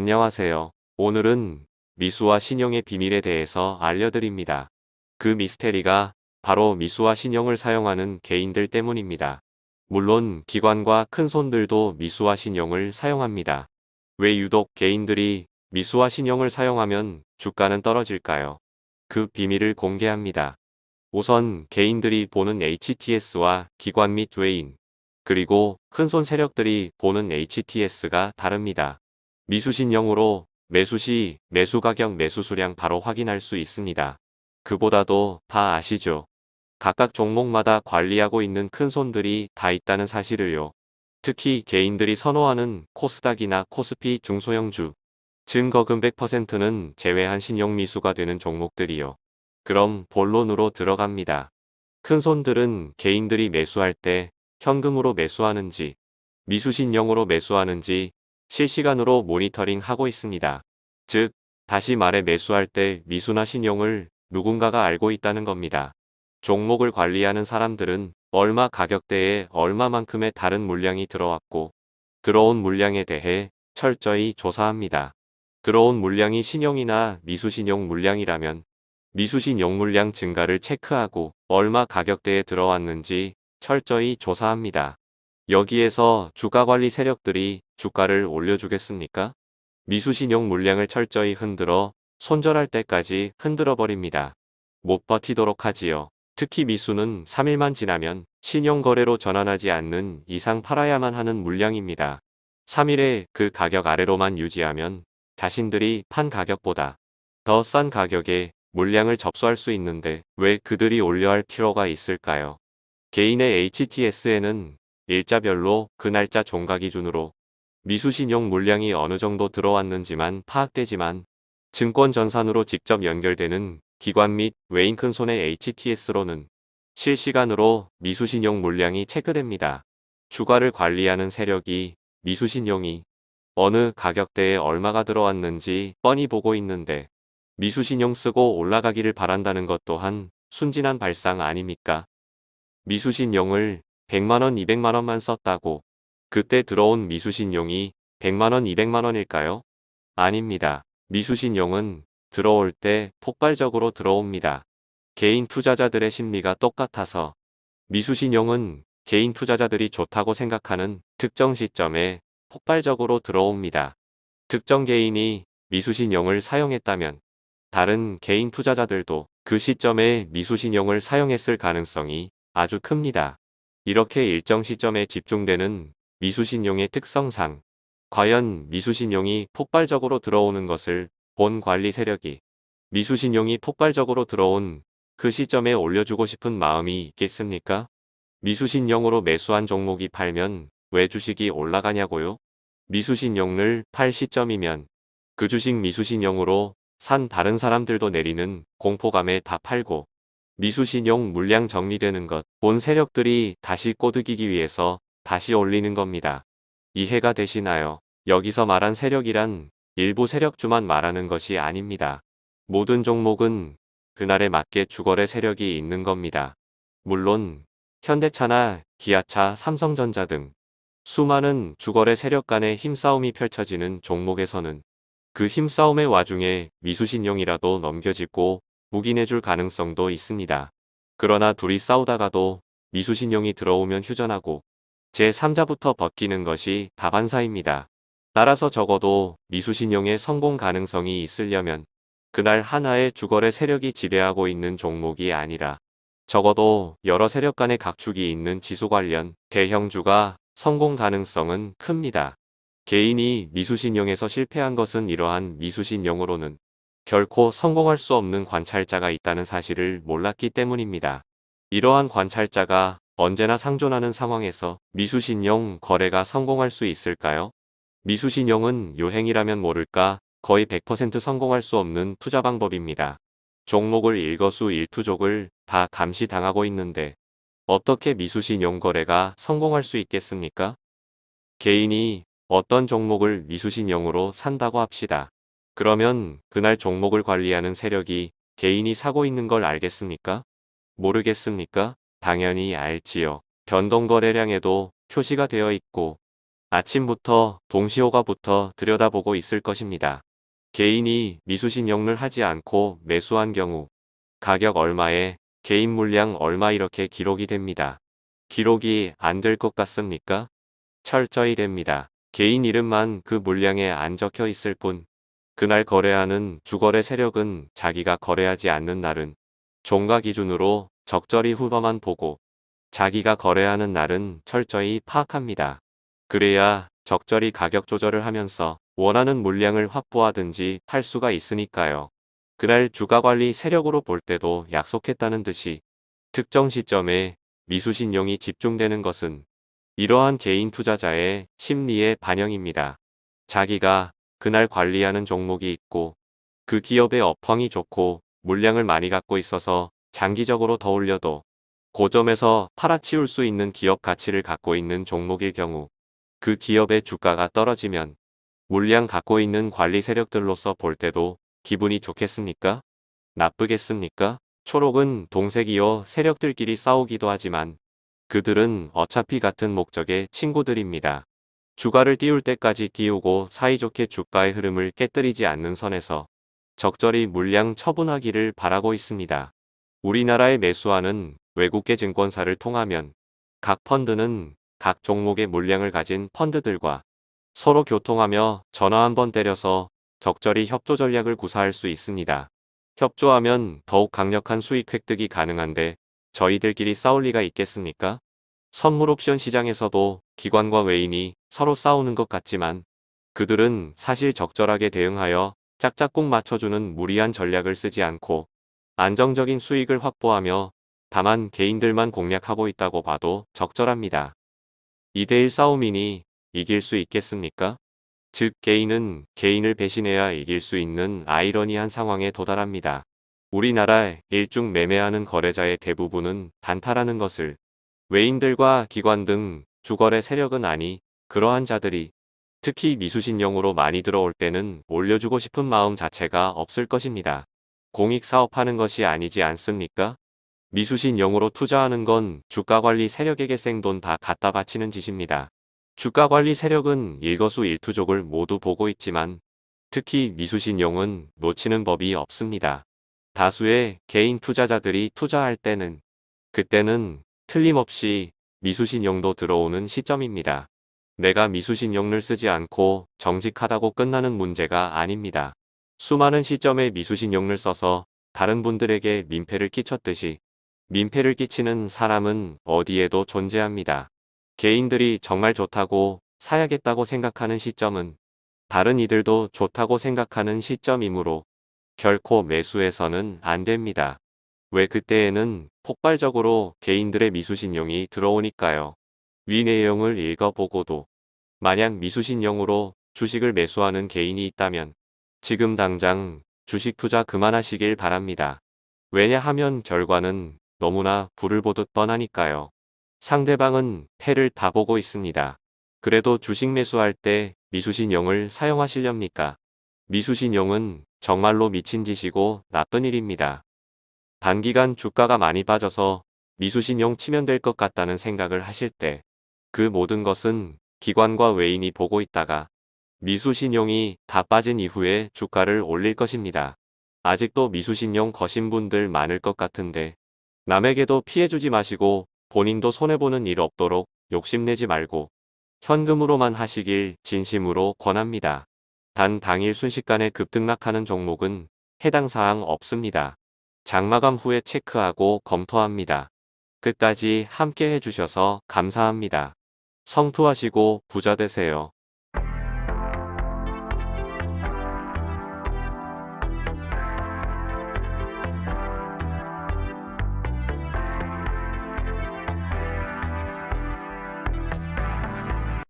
안녕하세요. 오늘은 미수와 신용의 비밀에 대해서 알려드립니다. 그 미스테리가 바로 미수와 신용을 사용하는 개인들 때문입니다. 물론 기관과 큰 손들도 미수와 신용을 사용합니다. 왜 유독 개인들이 미수와 신용을 사용하면 주가는 떨어질까요? 그 비밀을 공개합니다. 우선 개인들이 보는 HTS와 기관 및 외인, 그리고 큰손 세력들이 보는 HTS가 다릅니다. 미수신용으로 매수시 매수가격 매수수량 바로 확인할 수 있습니다. 그보다도 다 아시죠? 각각 종목마다 관리하고 있는 큰 손들이 다 있다는 사실을요. 특히 개인들이 선호하는 코스닥이나 코스피 중소형주, 증거금 100%는 제외한 신용미수가 되는 종목들이요. 그럼 본론으로 들어갑니다. 큰 손들은 개인들이 매수할 때 현금으로 매수하는지 미수신용으로 매수하는지 실시간으로 모니터링 하고 있습니다. 즉, 다시 말해 매수할 때 미수나 신용을 누군가가 알고 있다는 겁니다. 종목을 관리하는 사람들은 얼마 가격대에 얼마만큼의 다른 물량이 들어왔고 들어온 물량에 대해 철저히 조사합니다. 들어온 물량이 신용이나 미수신용 물량이라면 미수신용 물량 증가를 체크하고 얼마 가격대에 들어왔는지 철저히 조사합니다. 여기에서 주가관리 세력들이 주가를 올려주겠습니까? 미수신용 물량을 철저히 흔들어 손절할 때까지 흔들어 버립니다. 못 버티도록 하지요. 특히 미수는 3일만 지나면 신용거래로 전환하지 않는 이상 팔아야만 하는 물량입니다. 3일에 그 가격 아래로만 유지하면 자신들이 판 가격보다 더 싼 가격에 물량을 접수할 수 있는데 왜 그들이 올려 할 필요가 있을까요? 개인의 HTS에는 일자별로 그 날짜 종가 기준으로 미수신용 물량이 어느 정도 들어왔는지만 파악되지만 증권 전산으로 직접 연결되는 기관 및 외인 큰손의 HTS로는 실시간으로 미수신용 물량이 체크됩니다. 주가를 관리하는 세력이 미수신용이 어느 가격대에 얼마가 들어왔는지 뻔히 보고 있는데 미수신용 쓰고 올라가기를 바란다는 것 또한 순진한 발상 아닙니까? 미수신용을 100만원 200만원만 썼다고 그때 들어온 미수신용이 100만원 200만원일까요? 아닙니다. 미수신용은 들어올 때 폭발적으로 들어옵니다. 개인 투자자들의 심리가 똑같아서 미수신용은 개인 투자자들이 좋다고 생각하는 특정 시점에 폭발적으로 들어옵니다. 특정 개인이 미수신용을 사용했다면 다른 개인 투자자들도 그 시점에 미수신용을 사용했을 가능성이 아주 큽니다. 이렇게 일정 시점에 집중되는 미수신용의 특성상 과연 미수신용이 폭발적으로 들어오는 것을 본 관리 세력이 미수신용이 폭발적으로 들어온 그 시점에 올려주고 싶은 마음이 있겠습니까? 미수신용으로 매수한 종목이 팔면 왜 주식이 올라가냐고요? 미수신용을 팔 시점이면 그 주식 미수신용으로 산 다른 사람들도 내리는 공포감에 다 팔고 미수신용 물량 정리되는 것, 본 세력들이 다시 꼬드기기 위해서 다시 올리는 겁니다. 이해가 되시나요? 여기서 말한 세력이란 일부 세력주만 말하는 것이 아닙니다. 모든 종목은 그날에 맞게 주거래 세력이 있는 겁니다. 물론 현대차나 기아차, 삼성전자 등 수많은 주거래 세력 간의 힘싸움이 펼쳐지는 종목에서는 그 힘싸움의 와중에 미수신용이라도 넘겨짓고 묵인해줄 가능성도 있습니다. 그러나 둘이 싸우다가도 미수신용이 들어오면 휴전하고 제3자부터 벗기는 것이 다반사입니다. 따라서 적어도 미수신용의 성공 가능성이 있으려면 그날 하나의 주거래 세력이 지배하고 있는 종목이 아니라 적어도 여러 세력 간의 각축이 있는 지수 관련 대형주가 성공 가능성은 큽니다. 개인이 미수신용에서 실패한 것은 이러한 미수신용으로는 결코 성공할 수 없는 관찰자가 있다는 사실을 몰랐기 때문입니다. 이러한 관찰자가 언제나 상존하는 상황에서 미수신용 거래가 성공할 수 있을까요? 미수신용은 요행이라면 모를까 거의 100% 성공할 수 없는 투자 방법입니다. 종목을 일거수 일투족을 다 감시당하고 있는데 어떻게 미수신용 거래가 성공할 수 있겠습니까? 개인이 어떤 종목을 미수신용으로 산다고 합시다. 그러면 그날 종목을 관리하는 세력이 개인이 사고 있는 걸 알겠습니까? 모르겠습니까? 당연히 알지요. 변동거래량에도 표시가 되어 있고 아침부터 동시호가 부터 들여다보고 있을 것입니다. 개인이 미수신용을 하지 않고 매수한 경우 가격 얼마에 개인 물량 얼마 이렇게 기록이 됩니다. 기록이 안 될 것 같습니까? 철저히 됩니다. 개인 이름만 그 물량에 안 적혀 있을 뿐 그날 거래하는 주거래 세력은 자기가 거래하지 않는 날은 종가 기준으로 적절히 후보만 보고 자기가 거래하는 날은 철저히 파악합니다. 그래야 적절히 가격 조절을 하면서 원하는 물량을 확보하든지 할 수가 있으니까요. 그날 주가관리 세력으로 볼 때도 약속했다는 듯이 특정 시점에 미수신용이 집중되는 것은 이러한 개인 투자자의 심리의 반영입니다. 자기가 그날 관리하는 종목이 있고 그 기업의 업황이 좋고 물량을 많이 갖고 있어서 장기적으로 더 올려도 고점에서 팔아치울 수 있는 기업 가치를 갖고 있는 종목일 경우 그 기업의 주가가 떨어지면 물량 갖고 있는 관리 세력들로서 볼 때도 기분이 좋겠습니까? 나쁘겠습니까? 초록은 동색이어 세력들끼리 싸우기도 하지만 그들은 어차피 같은 목적의 친구들입니다. 주가를 띄울 때까지 띄우고 사이좋게 주가의 흐름을 깨뜨리지 않는 선에서 적절히 물량 처분하기를 바라고 있습니다. 우리나라에 매수하는 외국계 증권사를 통하면 각 펀드는 각 종목의 물량을 가진 펀드들과 서로 교통하며 전화 한번 때려서 적절히 협조 전략을 구사할 수 있습니다. 협조하면 더욱 강력한 수익 획득이 가능한데 저희들끼리 싸울 리가 있겠습니까? 선물 옵션 시장에서도 기관과 외인이 서로 싸우는 것 같지만 그들은 사실 적절하게 대응하여 짝짝꿍 맞춰주는 무리한 전략을 쓰지 않고 안정적인 수익을 확보하며 다만 개인들만 공략하고 있다고 봐도 적절합니다. 2대1 싸움이니 이길 수 있겠습니까? 즉 개인은 개인을 배신해야 이길 수 있는 아이러니한 상황에 도달합니다. 우리나라 일중 매매하는 거래자의 대부분은 단타라는 것을 외인들과 기관 등 주거래 세력은 아니 그러한 자들이 특히 미수신용으로 많이 들어올 때는 올려주고 싶은 마음 자체가 없을 것입니다. 공익 사업하는 것이 아니지 않습니까? 미수신용으로 투자하는 건 주가관리 세력에게 생돈 다 갖다 바치는 짓입니다. 주가관리 세력은 일거수 일투족을 모두 보고 있지만 특히 미수신용은 놓치는 법이 없습니다. 다수의 개인 투자자들이 투자할 때는 그때는 틀림없이 미수신용도 들어오는 시점입니다. 내가 미수신용을 쓰지 않고 정직하다고 끝나는 문제가 아닙니다. 수많은 시점에 미수신용을 써서 다른 분들에게 민폐를 끼쳤듯이 민폐를 끼치는 사람은 어디에도 존재합니다. 개인들이 정말 좋다고 사야겠다고 생각하는 시점은 다른 이들도 좋다고 생각하는 시점이므로 결코 매수해서는 안 됩니다. 왜 그때에는 폭발적으로 개인들의 미수신용이 들어오니까요. 위 내용을 읽어보고도 만약 미수신용으로 주식을 매수하는 개인이 있다면 지금 당장 주식 투자 그만하시길 바랍니다. 왜냐하면 결과는 너무나 불을 보듯 뻔하니까요. 상대방은 패를 다 보고 있습니다. 그래도 주식 매수할 때 미수신용을 사용하시렵니까? 미수신용은 정말로 미친 짓이고 나쁜 일입니다. 단기간 주가가 많이 빠져서 미수신용 치면 될 것 같다는 생각을 하실 때 그 모든 것은 기관과 외인이 보고 있다가 미수신용이 다 빠진 이후에 주가를 올릴 것입니다. 아직도 미수신용 거신 분들 많을 것 같은데 남에게도 피해주지 마시고 본인도 손해보는 일 없도록 욕심내지 말고 현금으로만 하시길 진심으로 권합니다. 단 당일 순식간에 급등락하는 종목은 해당 사항 없습니다. 장마감 후에 체크하고 검토합니다. 끝까지 함께 해주셔서 감사합니다. 성투하시고 부자 되세요.